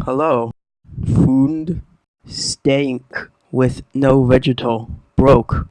Hello. Food stank with no vegetal. Broke.